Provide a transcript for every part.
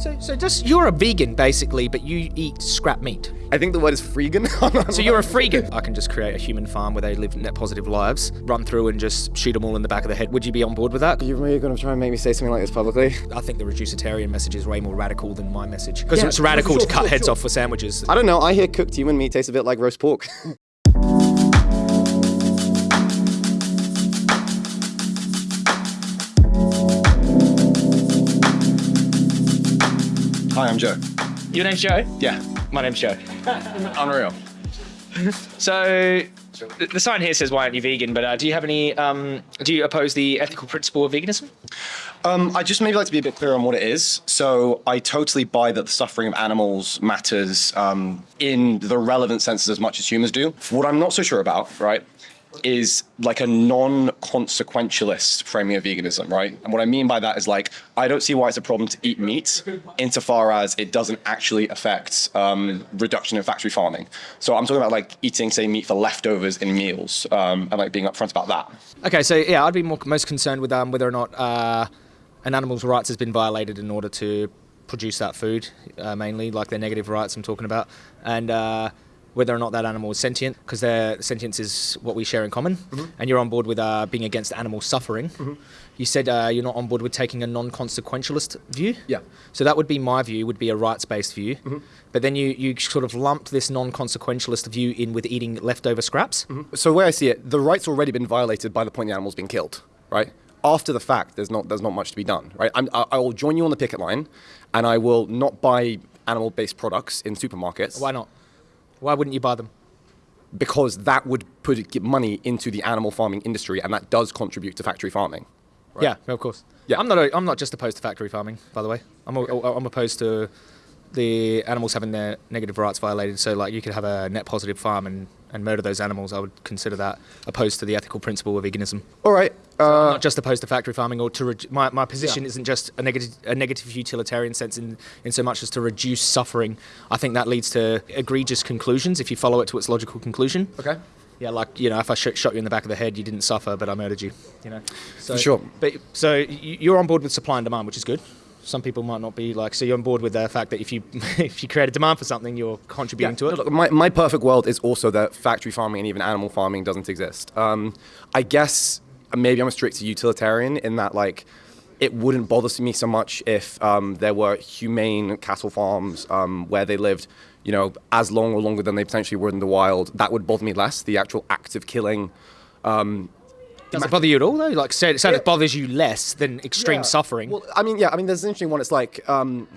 So, so just you're a vegan basically, but you eat scrap meat. I think the word is freegan. So you're a freegan. I can just create a human farm where they live net positive lives, run through and just shoot them all in the back of the head. Would you be on board with that? You're really going to try and make me say something like this publicly? I think the reducitarian message is way more radical than my message because Yeah, it's radical sure, to cut sure, heads sure. off for sandwiches. I don't know. I hear cooked human meat tastes a bit like roast pork. Hi, I'm Joe. Your name's Joe? Yeah, My name's Joe. unreal. So the sign here says, "Why aren't you vegan?" But uh, do you have any? Um, do you oppose the ethical principle of veganism? Um, I just maybe like to be a bit clearer on what it is. So I totally buy that the suffering of animals matters um, in the relevant senses as much as humans do. What I'm not so sure about, right, is like a non-consequentialist framing of veganism, right? And what I mean by that is like I don't see why it's a problem to eat meat, insofar as it doesn't actually affect um, reduction in factory farming. So I'm talking about like eating, say, meat for leftovers in meals, um, and like being upfront about that. Okay, so yeah, I'd be more most concerned with um, whether or not uh, an animal's rights has been violated in order to produce that food, uh, mainly like their negative rights I'm talking about, and uh, whether or not that animal is sentient, because their sentience is what we share in common. And you're on board with uh, being against animal suffering. You said uh, you're not on board with taking a non-consequentialist view. Yeah. So that would be my view. Would be a rights-based view. But then you you sort of lumped this non-consequentialist view in with eating leftover scraps. So where I see it, the right's already been violated by the point the animal's been killed, right? After the fact, there's not there's not much to be done, right? I'm, I, I will join you on the picket line, and I will not buy animal-based products in supermarkets Why not? Why wouldn't you buy them? because that would put money into the animal farming industry, and that does contribute to factory farming. Right. Yeah, of course. Yeah. I'm not. A, I'm not just opposed to factory farming, by the way. I'm. A, I'm opposed to the animals having their negative rights violated. So, like, you could have a net positive farm and, and murder those animals. I would consider that opposed to the ethical principle of veganism. All right. Uh, not just opposed to factory farming, or to re- my my position isn't just a negative a negative utilitarian sense in in so much as to reduce suffering. I think that leads to egregious conclusions if you follow it to its logical conclusion. okay. Yeah, like you know, if I sh- shot you in the back of the head, you didn't suffer, but I murdered you. You know, so, For sure. But so you're on board with supply and demand, which is good. Some people might not be like. So you're on board with the fact that if you if you create a demand for something, you're contributing to it. Look, my, my perfect world is also that factory farming and even animal farming doesn't exist. Um, I guess maybe I'm a strict utilitarian in that like it wouldn't bother me so much if um, there were humane cattle farms um, where they lived, you know, as long or longer than they potentially were in the wild. That would bother me less. The actual act of killing. Does it bother you at all though? Like, say, say it bothers you less than extreme Yeah. suffering. Well, I mean, yeah, I mean, there's an interesting one. It's like, um,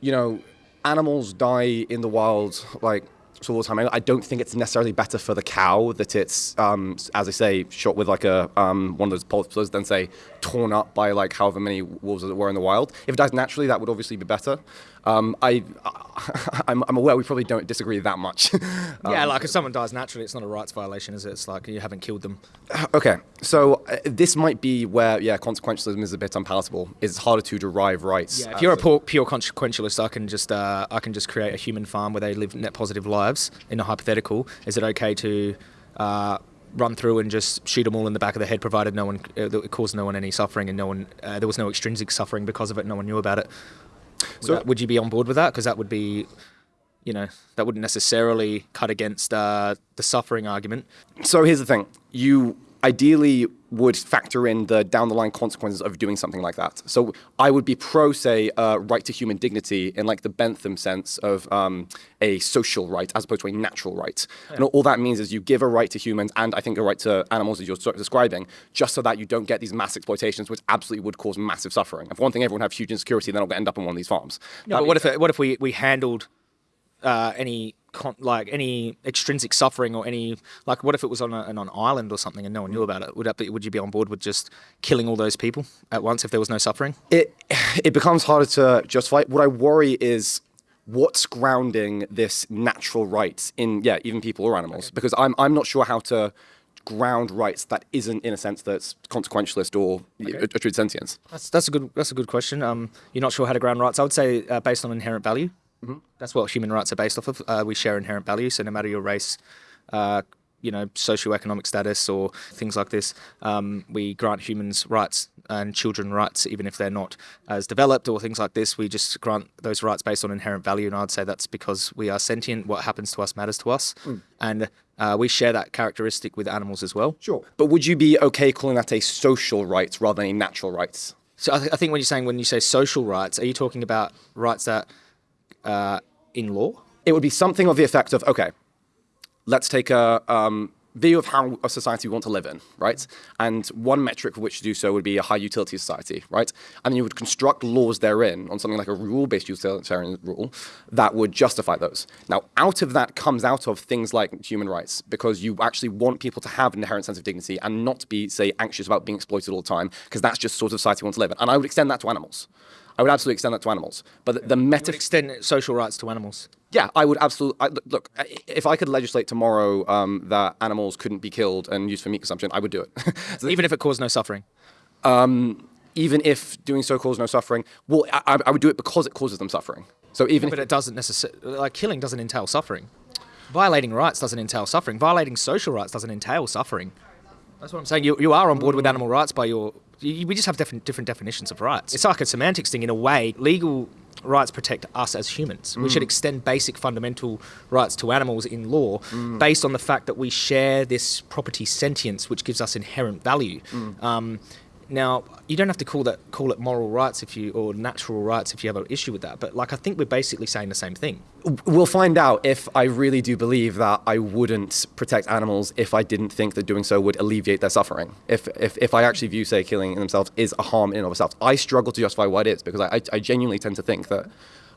you know, animals die in the wild like all the time. I I don't think it's necessarily better for the cow that it's, um, as I say, shot with like a um, one of those pulses, than say torn up by like however many wolves that were in the wild. If it dies naturally, that would obviously be better. Um, I, I'm, I'm aware we probably don't disagree that much. yeah, like if someone dies naturally, it's not a rights violation, is it? It's like you haven't killed them. Okay, so uh, this might be where, yeah, consequentialism is a bit unpalatable. It's harder to derive rights. Yeah, if you're a of- pure, pure consequentialist, I can just uh, I can just create a human farm where they live net positive lives. In a hypothetical, is it okay to uh, run through and just shoot them all in the back of the head, provided no one uh, it caused no one any suffering and no one uh, there was no extrinsic suffering because of it, no one knew about it. Would, So- that- would you be on board with that? Because that would be, you know, that wouldn't necessarily cut against uh, the suffering argument. So here's the thing: you ideally would factor in the down the line consequences of doing something like that. So I would be pro, say, uh, right to human dignity in like the Bentham sense of um, a social right as opposed to a natural right. And all that means is you give a right to humans and I think a right to animals as you're describing, just so that you don't get these mass exploitations, which absolutely would cause massive suffering. For one thing, everyone have huge insecurity, going to end up on one of these farms. No, but what if what if we, we handled uh, any con- like any extrinsic suffering or any like what if it was on a, on an island or something and no one knew about it? Would that be, would you be on board with just killing all those people at once if there was no suffering? it it becomes harder to justify. What I worry is what's grounding this natural rights in yeah even people or animals because I'm I'm not sure how to ground rights that isn't in a sense that's consequentialist or a, a true sentience. That's that's a good that's a good question. Um, you're not sure how to ground rights. I would say uh, based on inherent value. That's what human rights are based off of. Uh, we share inherent value, so no matter your race, uh, you know, socioeconomic status or things like this, um, we grant humans rights and children rights, even if they're not as developed or things like this. We just grant those rights based on inherent value, and I'd say that's because we are sentient. What happens to us matters to us, and uh, we share that characteristic with animals as well. Sure. But would you be okay calling that a social right rather than a natural rights? So I, th- I think when you're saying when you say social rights, are you talking about rights that uh, in law? It would be something of the effect of okay, let's take a um, view of how a society we want to live in, right? And one metric for which to do so would be a high utility society, right? And you would construct laws therein on something like a rule-based utilitarian rule that would justify those. Now, out of that comes out of things like human rights, because you actually want people to have an inherent sense of dignity and not be, say, anxious about being exploited all the time, because that's just sort of society we want to live in. And I would extend that to animals. I would absolutely extend that to animals. But the, the meta Extend social rights to animals. yeah, I would absolutely. I, look- if I could legislate tomorrow um, that animals couldn't be killed and used for meat consumption, I would do it. So Even if it caused no suffering. even if doing so caused no suffering, well, I, I would do it because it causes them suffering. So even But if it doesn't necessarily, like killing doesn't entail suffering. Violating rights doesn't entail suffering. Violating social rights doesn't entail suffering. That's what I'm saying. You, you are on board with animal rights by your. We just have different, different definitions of rights. It's like a semantics thing in a way. Legal rights protect us as humans. We should mm. extend basic fundamental rights to animals in law mm. based on the fact that we share this property sentience, which gives us inherent value. Mm. Um, now, you don't have to call that call it moral rights if you or natural rights if you have an issue with that. But like, I think we're basically saying the same thing. we'll find out if I really do believe that I wouldn't protect animals if I didn't think that doing so would alleviate their suffering. If if, if I actually view, say, killing themselves is a harm in and of itself, I struggle to justify why it is because I, I, I genuinely tend to think that.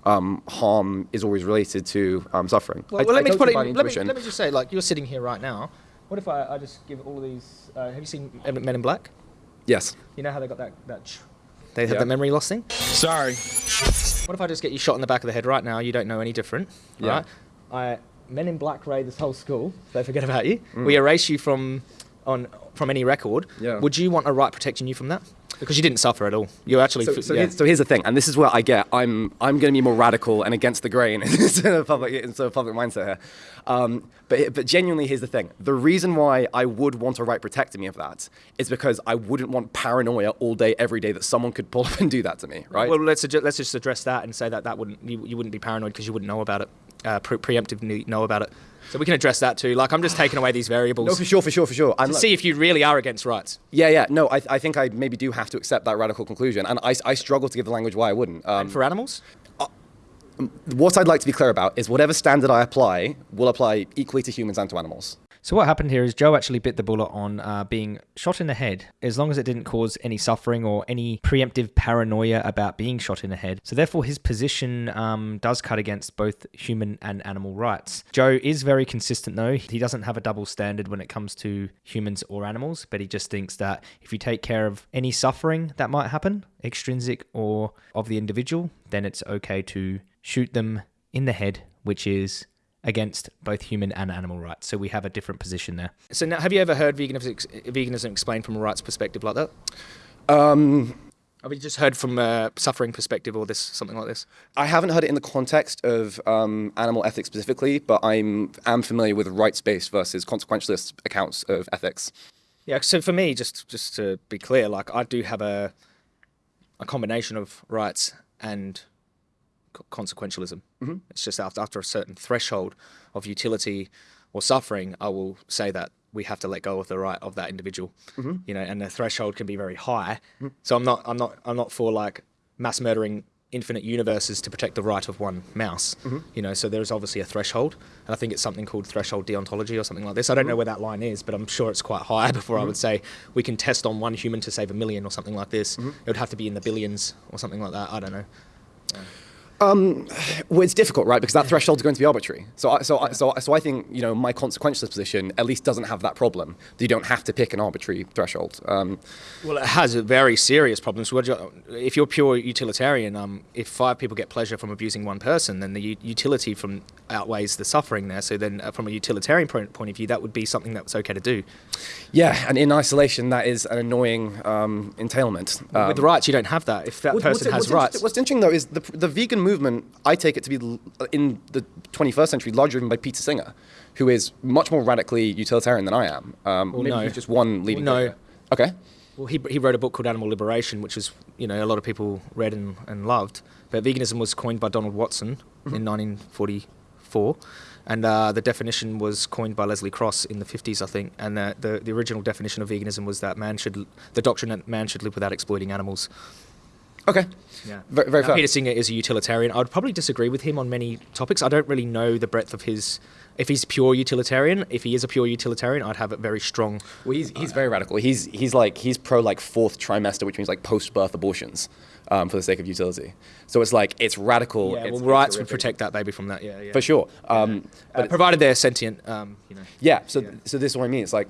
Um, harm is always related to um, suffering. Well, I- well, I let me put it. Let, me, let me just say, like, you're sitting here right now. What if I, I just give all of these? Uh, have you seen Men in Black? Yes. You know how they got that that. ch- They had Yeah. the memory loss thing. Sorry. What if I just get you shot in the back of the head right now? You don't know any different. Yeah. Right? I Men in Black raid this whole school. They forget about you. We erase you from on from any record. Mm. Yeah. Would you want a right protecting you from that? Because you didn't suffer at all. You actually. So, so, yeah. here's, so here's the thing, and this is where I get. I'm I'm going to be more radical and against the grain instead of public instead of public mindset here. Um, but but genuinely, here's the thing: the reason why I would want a right protecting me of that is because I wouldn't want paranoia all day, every day that someone could pull up and do that to me, right? Well, let's let's just address that and say that that wouldn't you, you wouldn't be paranoid because you wouldn't know about it, uh, pre- preemptively know about it. So we can address that too. Like I'm just taking away these variables no, for sure, for sure, for sure. And see if you really are against rights. yeah, yeah. No, I, I think I maybe do have to accept that radical conclusion, and I, I struggle to give the language why I wouldn't. Um, And for animals, what I'd like to be clear about is whatever standard I apply will apply equally to humans and to animals. So what happened here is Joe actually bit the bullet on uh, being shot in the head, as long as it didn't cause any suffering or any preemptive paranoia about being shot in the head. So therefore, his position um, does cut against both human and animal rights. Joe is very consistent, though. He doesn't have a double standard when it comes to humans or animals, but he just thinks that if you take care of any suffering that might happen, extrinsic or of the individual, then it's okay to shoot them in the head, which is against both human and animal rights. So we have a different position there. so now have you ever heard veganism, veganism explained from a rights perspective like that? Um, Have you just heard from a suffering perspective or this something like this? I haven't heard it in the context of um, animal ethics specifically, but I'm am familiar with rights-based versus consequentialist accounts of ethics. Yeah. So for me, just just to be clear, like I do have a a combination of rights and co- consequentialism. Mm-hmm. It's just after after a certain threshold of utility or suffering, I will say that we have to let go of the right of that individual. Mm-hmm. You know, and the threshold can be very high. Mm-hmm. So I'm not I'm not I'm not for like mass murdering infinite universes to protect the right of one mouse. You know, so there's obviously a threshold, and I think it's something called threshold deontology or something like this. I don't know where that line is, but I'm sure it's quite high before I would say we can test on one human to save a million or something like this. It would have to be in the billions or something like that. I don't know. Well, it's difficult, right? Because that threshold is going to be arbitrary. So, I, so, I, so, so I think you know my consequentialist position at least doesn't have that problem. That you don't have to pick an arbitrary threshold. Um, Well, it has a very serious problem. So, you, if you're pure utilitarian, um, if five people get pleasure from abusing one person, then the utility from outweighs the suffering there. So then, uh, from a utilitarian point, of view, that would be something that's okay to do. yeah, and in isolation, that is an annoying um, entailment. Um, With rights, you don't have that. If that What- person what's, has what's rights, Interesting, what's interesting though is the, the vegan movement. I take it to be in the 21st century largely driven by Peter Singer, who is much more radically utilitarian than I am. Um, Well, maybe no. he's just one leading. Well, no. figure. Okay. Well, he, he wrote a book called Animal Liberation, which was you know a lot of people read and, and loved. But veganism was coined by Donald Watson in 1944, and uh, the definition was coined by Leslie Cross in the 50s, I think. And the, the the original definition of veganism was that man should the doctrine that man should live without exploiting animals. Okay. Yeah. Very, very Now, fair. Peter Singer is a utilitarian. I would probably disagree with him on many topics. I don't really know the breadth of his. If he's pure utilitarian, if he is a pure utilitarian, I'd have it very strong. Well, he's, he's very radical. He's he's like he's pro like fourth trimester, which means like post birth abortions, um, for the sake of utility. So it's like it's radical. Yeah, it's- well, it's rights would protect that baby from that. Yeah, yeah. for sure. Um, Uh, but provided they're sentient, um, you know. yeah, so so this is what I mean. It's like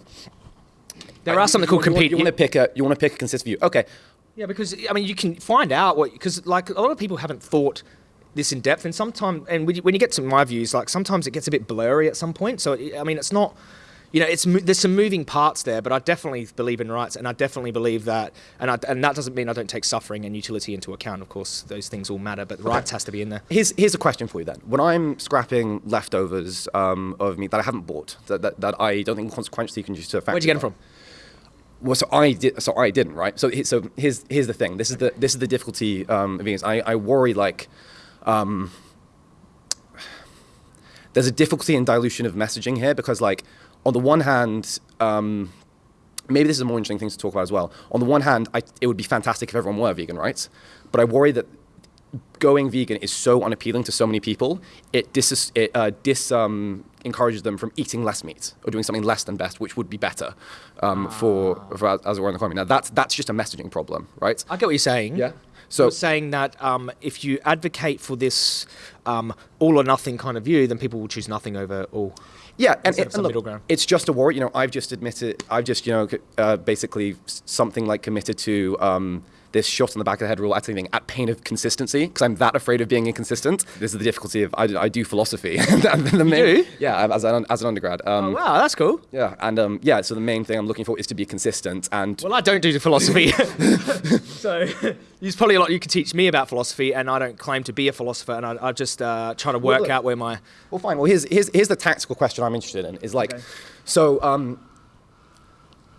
There are something called you, compete. You want to pick a you want to pick a consistent view. Okay, Yeah, because I mean, you can find out what because like a lot of people haven't thought this in depth, and sometimes and when you, get to my views, like sometimes it gets a bit blurry at some point. So it- I mean, it's not. You know, it's there's some moving parts there, but I definitely believe in rights, and I definitely believe that, and I, and that doesn't mean I don't take suffering and utility into account. Of course, those things all matter, but rights has to be in there. here's here's a question for you then. When I'm scrapping leftovers um, of meat that I haven't bought, that, that, that I don't think consequentially can use to a factory. Where'd you get them from? Well, so I did. So I didn't, right? So so here's here's the thing. This is the this is the difficulty um, of vegans. I, I worry like. Um, there's a difficulty in dilution of messaging here because, like, on the one hand, um, maybe this is a more interesting thing to talk about as well. On the one hand, I, it would be fantastic if everyone were vegan, right? But I worry that going vegan is so unappealing to so many people, it dis it uh, dis um, encourages them from eating less meat or doing something less than best, which would be better um, for, for as- a world economy. Now that's that's just a messaging problem, right? I get what you're saying. Yeah. So So you're saying that um, if you advocate for this um, all or nothing kind of view, then people will choose nothing over all. Yeah, and, it, and look, it's just a war. You know, I've just admitted, I've just, you know, uh, basically something like committed to um, this shot in the back of the head rule at anything at pain of consistency because I'm that afraid of being inconsistent. This is the difficulty of I, I do philosophy. the main, do? Yeah, as an, as an undergrad. Um, Oh, wow, that's cool. Yeah, and um, yeah, so the main thing I'm looking for is to be consistent and Well, I don't do the philosophy, so there's probably a lot you could teach me about philosophy, and I don't claim to be a philosopher, and I, I just uh, try to work look- out where my Well, fine. Well, here's, here's, here's the tactical question I'm interested in. Is like, so um,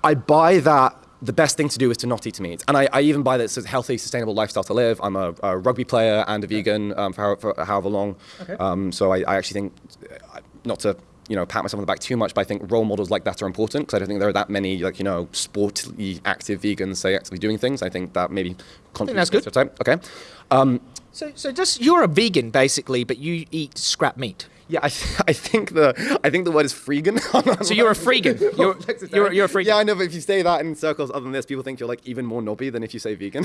I buy that the best thing to do is to not eat meat, and I, I even buy this it's a healthy, sustainable lifestyle to live. I'm a, a rugby player and a vegan um, for, how, for however long. Um, so I, I actually think, uh, not to you know pat myself on the back too much, but I think role models like that are important because I don't think there are that many like you know sportly active vegans say actively doing things. I think that maybe contributes that's to the stereotype. Okay. Um, so so just you're a vegan basically, but you eat scrap meat. Yeah, I, th- I think the I think the word is freegan. So you're a freegan. You're you're, you're a freegan. Yeah, I know, but if you say that in circles other than this, people think you're like even more knobby than if you say vegan.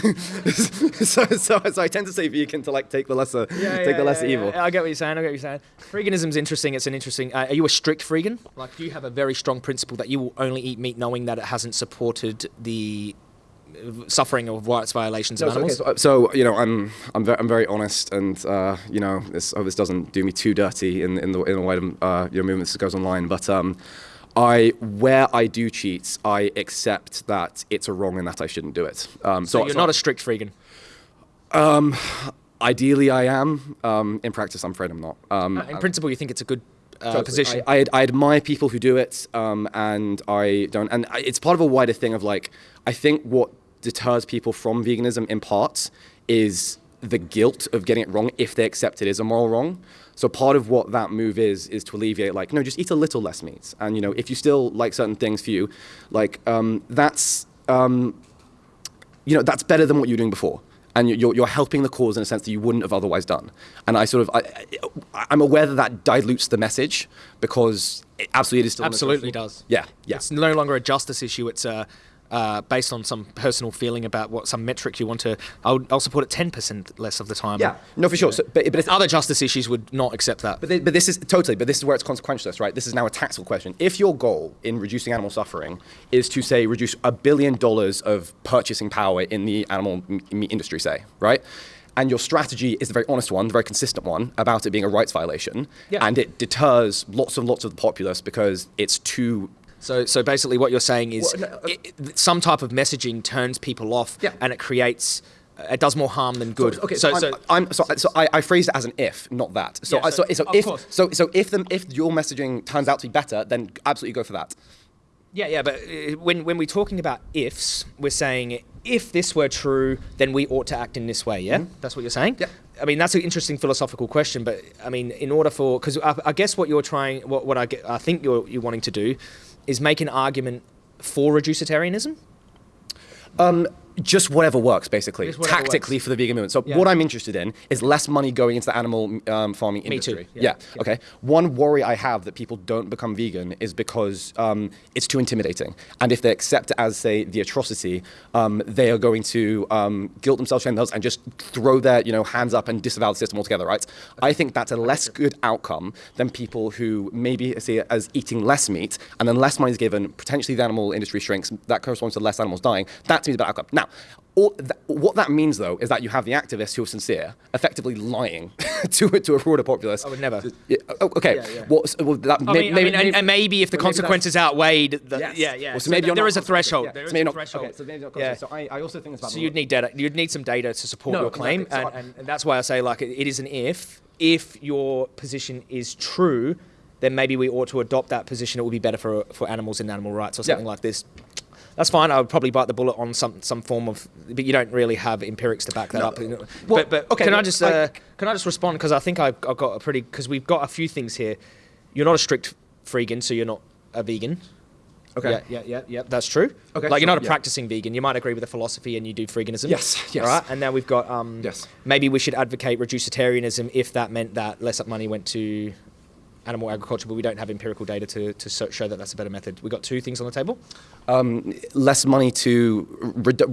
so, so, so I tend to say vegan to like take the lesser take the lesser evil. I get what you're saying. I get what you're saying. Freeganism's interesting. It's an interesting. Uh, are you a strict freegan? Like, do you have a very strong principle that you will only eat meat, knowing that it hasn't supported the suffering of rights violations of So, so, okay, so, so, you know, I'm I'm very, I'm very honest, and uh, you know, this oh, this doesn't do me too dirty in in the in the wider uh, you know, movement that goes online, but um, I where I do cheat, I accept that it's a wrong and that I shouldn't do it. Um, so you're not a strict freegan. Ideally, I am. Um, in practice, I'm afraid I'm not. Um, In principle, you think it's a good uh, Totally. position. I, I, I admire people who do it, um, and I don't. And I, it's part of a wider thing of like, I think what deters people from veganism in part is the guilt of getting it wrong if they accept it is a moral wrong. So part of what that move is is to alleviate like, no, just eat a little less meat, and you know, if you still like certain things for you, like um, that's um, you know, that's better than what you were doing before. And you- you're, you're helping the cause in a sense that you wouldn't have otherwise done. And I sort of, I, I'm aware that that dilutes the message because it absolutely it is still. Absolutely does. Yeah, yeah. It's no longer a justice issue. It's uh, uh, based on some personal feeling about what some metric you want to. I'll, I'll support it ten percent less of the time. yeah, no, for sure. So, but, but Other justice issues would not accept that. But, thi- but this is totally, but this is where it's consequentialist, right? This is now a tactical question. If your goal in reducing animal suffering is to say reduce a billion dollars of purchasing power in the animal meat industry, say, right? And your strategy is the very honest one, the very consistent one about it being a rights violation, Yeah. and it deters lots and lots of the populace because it's too So, so basically, what you're saying is Well, no, uh, it, some type of messaging turns people off, Yeah. and it creates, it does more harm than good. Okay, so, so, so, I'm, I'm so, so I, I phrased it as an if, not that. So, Yeah, I, so, so- so if course. so, so if the, if your messaging turns out to be better, then absolutely go for that. Yeah, yeah, but uh, when when we're talking about ifs, we're saying if this were true, then we ought to act in this way. Yeah, that's what you're saying. Yeah. I mean, that's an interesting philosophical question, but I mean, in order for because I, I guess what you're trying, what what I get, I think you're you're wanting to do, is make an argument for reducitarianism. Um, just whatever works, basically, whatever tactically works. for the vegan movement. So Yeah. what I'm interested in is less money going into the animal um, farming Me too, industry. yeah. Yeah. Yeah. Okay. One worry I have that people don't become vegan is because um, it's too intimidating, and if they accept it as say the atrocity, um, they are going to um, guilt themselves, shame themselves, and just throw their you know hands up and disavow the system altogether. Right. I think that's a less good outcome than people who maybe see it as eating less meat, and then less money is given. Potentially, the animal industry shrinks. That corresponds to less animals dying. That to me is a bad outcome. Now. All th- what that means, though, is that you have the activists who are sincere, effectively lying to to a broader populace. I would never. Yeah, oh, okay. Yeah, yeah. Well, s- well, that, I may- mean, I maybe, mean, and, maybe- and maybe if the well, consequences outweighed, the, Yes. yeah, yeah. Well, so So maybe there- you're there not is a threshold. Yeah. There So is maybe a not- threshold. okay, so maybe not Yeah. So I, I also think it's about So you'd need data. You'd need some data to support No, your claim, exactly. And, and, and that's why I say like it, it is an if. If your position is true, then maybe we ought to adopt that position. It would be better for for animals and animal rights or Yeah. something like this. That's fine. I would probably bite the bullet on some some form of, but you don't really have empirics to back that No. up. Well, but but okay, can I just I- uh, can I just respond because I think I've, I've got a pretty because we've got a few things here. You're not a strict freegan, so you're not a vegan. Okay. Yeah, yeah, yeah, yeah. That's true. Okay, Like you're not a yeah. practicing vegan. You might agree with the philosophy and you do freeganism. Yes, yes. All right. And now we've got um. Yes. Maybe we should advocate reducitarianism if that meant that less money went to animal agriculture, but we don't have empirical data to, to so- show that that's a better method. We've got two things on the table. um, less money to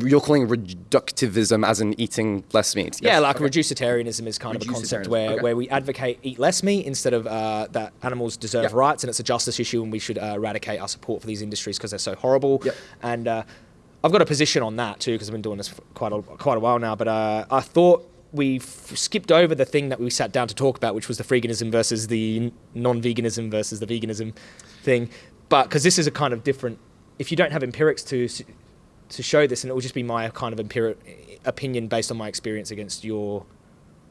you're calling reductivism as in eating less meat. Yeah, Yes, like okay. reducitarianism is kind of a concept where, okay. where we advocate eat less meat instead of uh, that animals deserve Yeah. rights, and it's a justice issue, and we should uh, eradicate our support for these industries because they're so horrible. Yep. And uh, I've got a position on that too because I've been doing this for quite a quite a while now. But uh, I thought we f- skipped over the thing that we sat down to talk about, which was the freeganism versus the non-veganism versus the veganism thing. But because this is a kind of different, if you don't have empirics to to show this, and it will just be my kind of empiric opinion based on my experience against your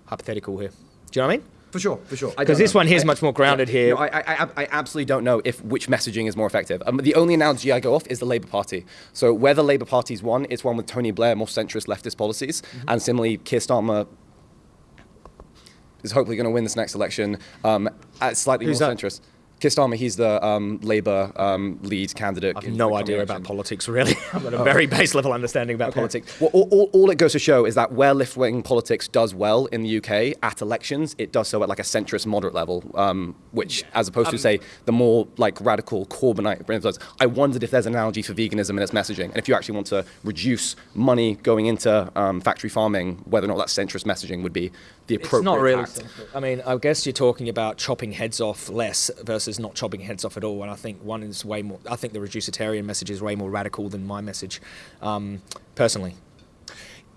hypothetical here. Do you know what I mean? For sure, for sure. Because this know. one here is much more grounded here. No, I, I, I, absolutely don't know if which messaging is more effective. Um, the only analogy I go off is the Labour Party. So where the Labour Party's won, it's one with Tony Blair, more centrist leftist policies, Mm-hmm. and similarly, Keir Starmer is hopefully going to win this next election um, at slightly Who's more that? centrist. Keir Starmer, he's the um, Labour um, lead candidate. I've no idea about politics, really. I've got a very base level understanding about politics. Well, all, all, all it goes to show is that where left-wing politics does well in the UK at elections, it does so at like a centrist moderate level, um, which, as opposed to say the more like radical Corbynite. influence. I wondered if there's an analogy for veganism in its messaging, and if you actually want to reduce money going into um, factory farming, whether or not that centrist messaging would be the appropriate. It's not really. act. central. I mean, I guess you're talking about chopping heads off less versus not chopping heads off at all. And I think one is way more. I think the reducitarian message is way more radical than my message, um, personally.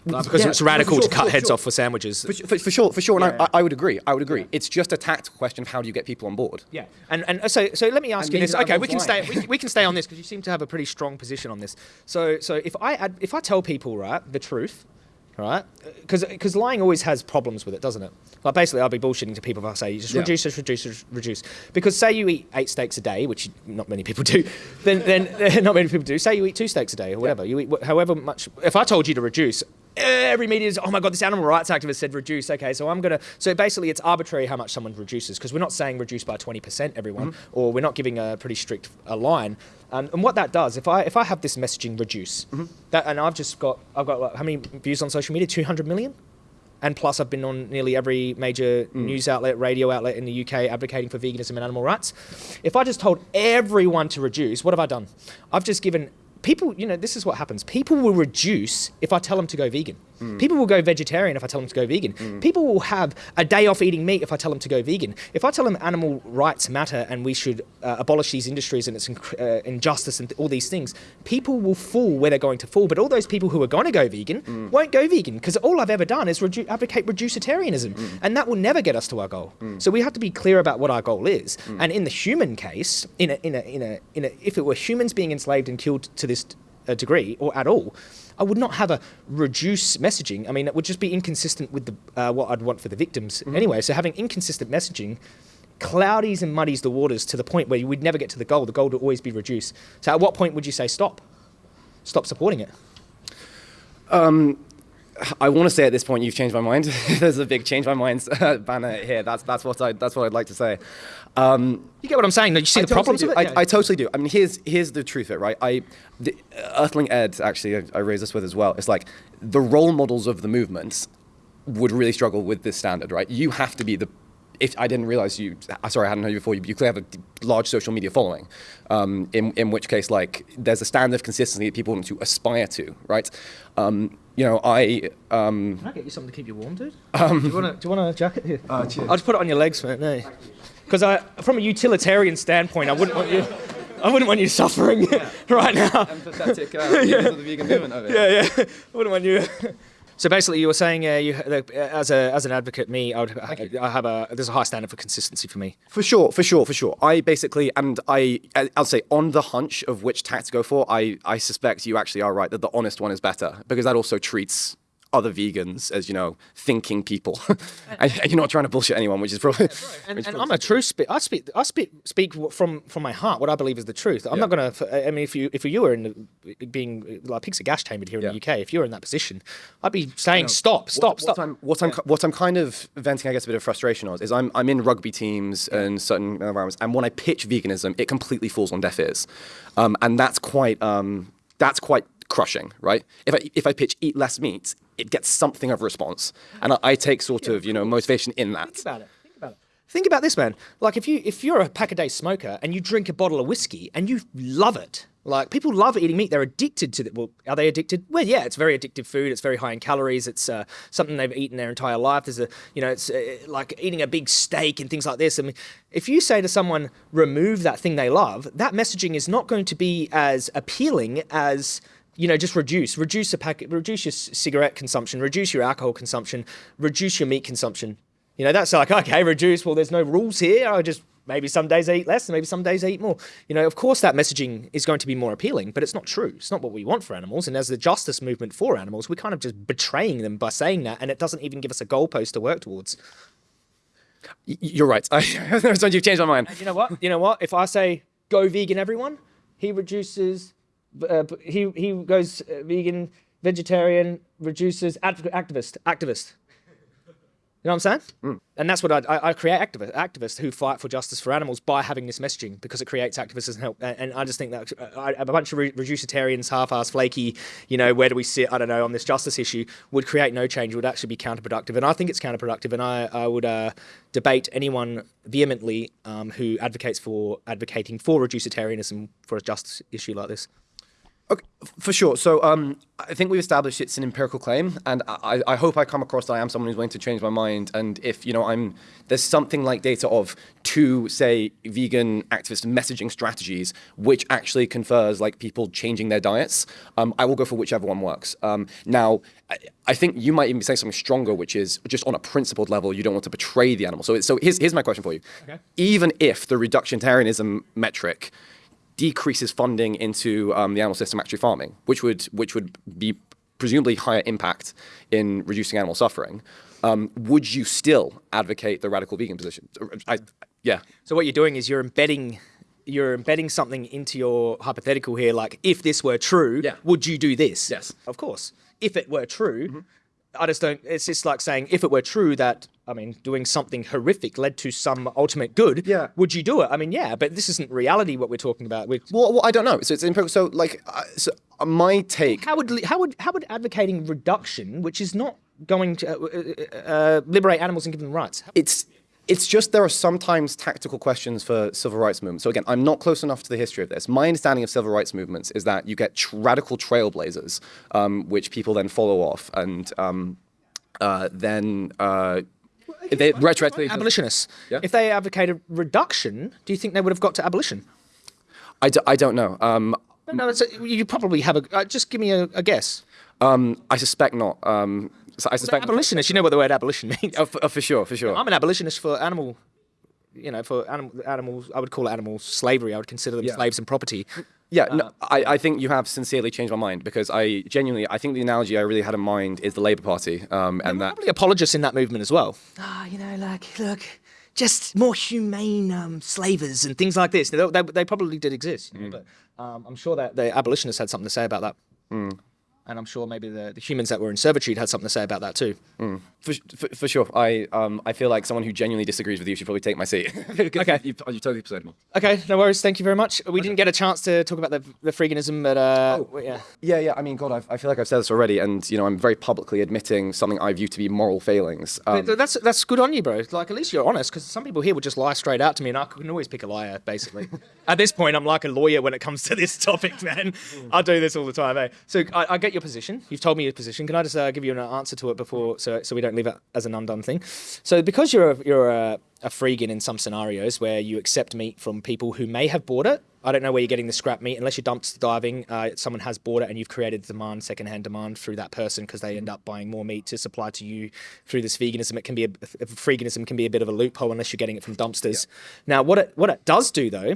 Like, because Yeah, it's radical sure, to cut sure, heads sure. off for sandwiches. For, for, for sure, for sure, and Yeah. I, I would agree. I would agree. It's just a tactical question of how do you get people on board. Yeah, and and so so let me ask And you this. Okay, we can stay we, we can stay on this because you seem to have a pretty strong position on this. So so if I add, if I tell people right the truth, right, because lying always has problems with it, doesn't it? Like basically, I'll be bullshitting to people if I say just Yeah. reduce, just reduce, just reduce. Because say you eat eight steaks a day, which not many people do, then then not many people do. Say you eat two steaks a day or whatever. You eat however much. If I told you to reduce. Every media is, oh my God, this animal rights activist said reduce. Okay, so I'm going to. So basically, it's arbitrary how much someone reduces because we're not saying reduce by 20%, everyone, mm-hmm. or we're not giving a pretty strict a line. Um, and what that does, if I if I have this messaging reduce, that, and I've just got, I've got like, how many views on social media? 200 million? And plus, I've been on nearly every major news outlet, radio outlet in the UK advocating for veganism and animal rights. If I just told everyone to reduce, what have I done? I've just given people, you know, this is what happens. People will reduce if I tell them to go vegan. People will go vegetarian if I tell them to go vegan. People will have a day off eating meat if I tell them to go vegan. If I tell them animal rights matter and we should uh, abolish these industries and its uh, injustice and th- all these things, people will fall where they're going to fall. But all those people who are going to go vegan won't go vegan because all I've ever done is redu- advocate reducitarianism, and that will never get us to our goal. So we have to be clear about what our goal is. And in the human case, in a, in a, in a, in a, if it were humans being enslaved and killed to this uh, degree or at all, I would not have a reduce messaging. I mean, it would just be inconsistent with the uh, what I'd want for the victims anyway. So having inconsistent messaging cloudies and muddies the waters to the point where we'd never get to the goal. The goal would always be reduced. So at what point would you say stop? Stop supporting it. I want to say at this point you've changed my mind. There's a big change my mind banner here. That's that's what I that's what I'd like to say. Um, You get what I'm saying? You see I the problems totally it? I, I totally do. I mean, here's here's the truth of it, right? I, the, Earthling Ed actually, I, I raised this with as well. It's like the role models of the movements would really struggle with this standard, right? You have to be the. If I didn't realize you, uh, sorry, I hadn't known you before. You, you clearly have a large social media following. Um, in in which case, like, there's a standard of consistency that people want to aspire to, right? Um, you know, I um, Can I get you something to keep you warm, dude? do you want a, do you want a jacket here? Uh, cheers. I'll just put it on your legs, man. No, because I, from a utilitarian standpoint, I wouldn't want you. I wouldn't want you suffering right now. empathetic uh, leaders of the vegan movement over here. Yeah, yeah. I wouldn't want you. So basically, you were saying, uh, you uh, as a as an advocate, me, I would, I have a there's a high standard for consistency for me. For sure, for sure, for sure. I basically, and I, I'll say, on the hunch of which tack to go for, I, I suspect you actually are right that the honest one is better because that also treats other vegans as you know thinking people, and you're not trying to bullshit anyone, which is probably. And, and I'm a true speak. I speak. I speak. Speak from from my heart. What I believe is the truth. I'm not gonna. I mean, if you if you were in the, being like pigs are gash tamed here in the UK, if you were in that position, I'd be saying stop, stop, what, stop. What I'm, what I'm, what I'm kind of venting, I guess, a bit of frustration on is I'm, I'm in rugby teams and certain environments, and when I pitch veganism, it completely falls on deaf ears, um, and that's quite, um, that's quite crushing, right? If I, if I pitch eat less meat, it gets something of a response, and I, I take sort of, you know, motivation in that. Think about it. Think about it. Think about this, man. Like if you if you're a pack a day smoker and you drink a bottle of whiskey and you love it, like people love eating meat. They're addicted to it. Well, are they addicted? Well, yeah, it's very addictive food. It's very high in calories. It's uh, something they've eaten their entire life. There's a you know, it's uh, like eating a big steak and things like this. I mean, if you say to someone remove that thing they love, that messaging is not going to be as appealing as you know, just reduce, reduce a packet, reduce your cigarette consumption, reduce your alcohol consumption, reduce your meat consumption. You know, that's like, okay, reduce. Well, there's no rules here. I just, maybe some days I eat less, and maybe some days I eat more. You know, of course that messaging is going to be more appealing, but it's not true. It's not what we want for animals. And as the justice movement for animals, we're kind of just betraying them by saying that. And it doesn't even give us a goalpost to work towards. You're right. I, you've changed my mind. You know what? You know what? If I say go vegan, everyone, he reduces. Uh, he he goes uh, vegan, vegetarian, reduces activist, activist. You know what I'm saying? And that's what I, I, I create activists, activists who fight for justice for animals by having this messaging because it creates activists and help. And, and I just think that uh, I, a bunch of re- reducitarians, half-ass, flaky, you know, where do we sit? I don't know on this justice issue would create no change. Would actually be counterproductive. And I think it's counterproductive. And I I would uh, debate anyone vehemently um, who advocates for advocating for reducitarianism for a justice issue like this. Okay, for sure. So um, I think we've established it's an empirical claim, and I, I hope I come across that I am someone who's willing to change my mind. And if you know, I'm there's something like data of two, say, vegan activist messaging strategies, which actually confers like people changing their diets. Um, I will go for whichever one works. Um, now, I, I think you might even be saying something stronger, which is just on a principled level, you don't want to betray the animal. So, so here's here's my question for you. Okay. Even if the reductionitarianism metric decreases funding into um, the animal system actually farming, which would which would be presumably higher impact in reducing animal suffering. Um, would you still advocate the radical vegan position? I, yeah. So what you're doing is you're embedding you're embedding something into your hypothetical here like if this were true Yeah. would you do this Yes. of course if it were true i just don't it's just like saying if it were true that i mean doing something horrific led to some ultimate good Yeah. would you do it i mean yeah but this isn't reality what we're talking about we Well, well, I don't know. So it's empirical. So like, uh, so my take. how would how would how would advocating reduction which is not going to uh, uh, uh, liberate animals and give them rights it's it's just there are sometimes tactical questions for civil rights movements. So again, I'm not close enough to the history of this. My understanding of civil rights movements is that you get tr- radical trailblazers, um, which people then follow off, and um, uh, then uh, they retroactively. abolitionists Yeah. if they advocated reduction do you think they would have got to abolition I, d- I don't know. Um, No, no, it's a, you probably have a. Uh, just give me a, a guess. um, I suspect not. Um, so I suspect. Abolitionist. You know what the word abolition means. Oh, for, oh, for sure, for sure. I'm an abolitionist for animal. You know, for animal, animals, I would call it animal slavery. I would consider them Yeah. slaves and property. Yeah, no, I, I think you have sincerely changed my mind because I genuinely, I think the analogy I really had in mind is the Labour Party, um, and that Probably apologists in that movement as well. Ah, you know, like, look, just more humane um, slavers and things like this. They, they, they probably did exist, you know, but um, I'm sure that the abolitionists had something to say about that. And I'm sure maybe the, the humans that were in servitude had something to say about that too. For, for, for sure. I um I feel like someone who genuinely disagrees with you should probably take my seat. Okay. You've, you've totally persuaded me. Okay, no worries. Thank you very much. We didn't get a chance to talk about the, the freeganism, but uh, yeah. Yeah, yeah. I mean, God, I've, I feel like I've said this already, and you know, I'm very publicly admitting something I view to be moral failings. Um, Th- That's that's good on you, bro. Like at least you're honest, because some people here would just lie straight out to me, and I can always pick a liar. Basically, at this point, I'm like a lawyer when it comes to this topic, man. I do this all the time, eh? So I, I get your position. You've told me your position. Can I just uh, give you an answer to it before, so so we don't leave it as an undone thing? So because you're a, you're a, a freegan in some scenarios where you accept meat from people who may have bought it. I don't know where you're getting the scrap meat unless you're dumpster diving. Uh, someone has bought it and you've created demand, secondhand demand through that person because they end up buying more meat to supply to you through this veganism. It can be a, freeganism can be a bit of a loophole unless you're getting it from dumpsters. Now, what it what it does do though,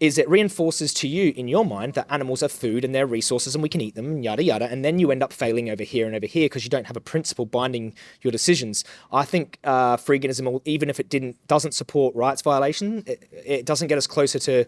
is it reinforces to you in your mind that animals are food and they're resources and we can eat them, yada yada, and then you end up failing over here and over here because you don't have a principle binding your decisions. I think uh, freeganism, even if it didn't doesn't support rights violation, it, it doesn't get us closer to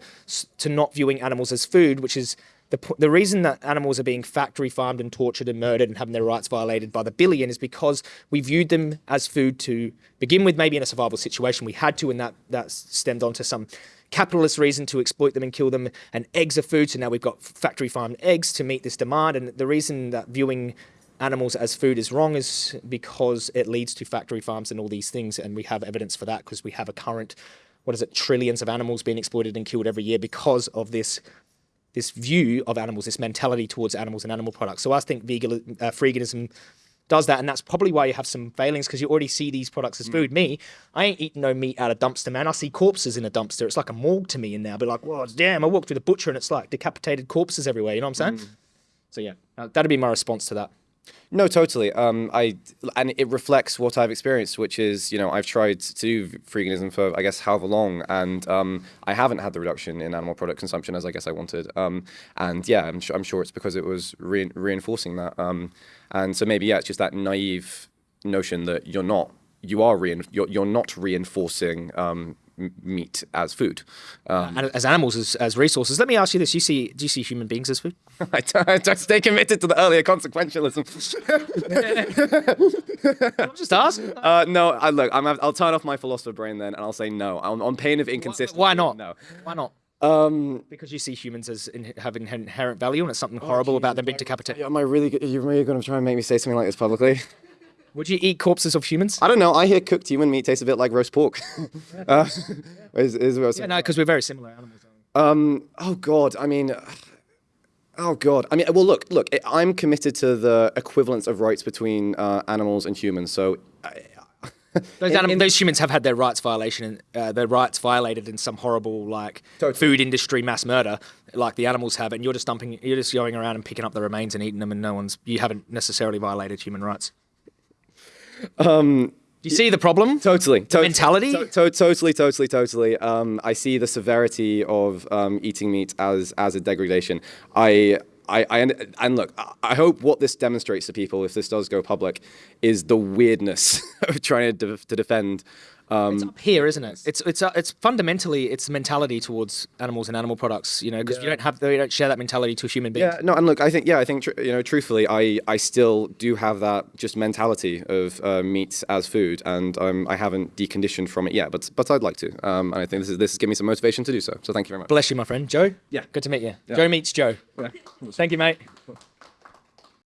to not viewing animals as food, which is the, the reason that animals are being factory farmed and tortured and murdered and having their rights violated by the billion is because we viewed them as food to begin with, maybe in a survival situation. We had to, and that, that stemmed onto some capitalist reason to exploit them and kill them. And eggs are food, so now we've got factory farmed eggs to meet this demand. And the reason that viewing animals as food is wrong is because it leads to factory farms and all these things. And we have evidence for that because we have a current, what is it, trillions of animals being exploited and killed every year because of this this view of animals, this mentality towards animals and animal products. So I think vegan, uh, freeganism does that, and that's probably why you have some failings because you already see these products as food. Me, I ain't eating no meat out of dumpster, man. I see corpses in a dumpster. It's like a morgue to me, and now I'll be like, "Whoa, damn!" I walk through the butcher, and it's like decapitated corpses everywhere. You know what I'm saying? So yeah, that'd be my response to that. No, totally. Um, I and it reflects what I've experienced, which is you know I've tried to do freeganism for I guess however long, and um, I haven't had the reduction in animal product consumption as I guess I wanted. Um, and yeah, I'm sure I'm sure it's because it was re- reinforcing that. Um, and so maybe yeah, it's just that naive notion that you're not you are rein- you're, you're not reinforcing um, meat as food. Um, And as animals, as, as resources. Let me ask you this: You see, do you see human beings as food? I, don't, stay committed to the earlier consequentialism. Just ask. Uh, no, I, look, I'm, I'll turn off my philosopher brain then, and I'll say no. On, on pain of inconsistency. Why not? No. Why not? Um, Because you see humans as in, having inherent value, and it's something horrible about them being decapitated. am I really? Are you really going to try and make me say something like this publicly? Would you eat corpses of humans? I don't know. I hear cooked human meat tastes a bit like roast pork. uh, is, is what I was Yeah, no, because we're very similar animals. Um. Oh God. I mean. Oh God. I mean. Well, look. Look. I'm committed to the equivalence of rights between uh, animals and humans. So. I, Those, in- in- those humans have had their rights violation, uh, their rights violated in some horrible like Totally. food industry mass murder, like the animals have, and you're just dumping, you're just going around and picking up the remains and eating them, and no one's, you haven't necessarily violated human rights. Um, do you see the problem? Totally. To- mentality? to- to- totally, totally, totally. Um, I see the severity of um, eating meat as as a degradation. I. I, I and look, I- I hope what this demonstrates to people, if this does go public, is the weirdness of trying to, de- to defend. Um, It's up here, isn't it? It's it's uh, it's fundamentally it's mentality towards animals and animal products. You know, because you don't have you don't share that mentality to a human beings. yeah, no, and look, I think, yeah, I think, you know, truthfully, I, I still do have that just mentality of uh, meat as food, and um, I haven't deconditioned from it yet, but but I'd like to, um, and I think this is this is giving me some motivation to do so. So thank you very much. Bless you, my friend. Joe. Yeah. Good to meet you. Joe meets Joe. Thank you, mate.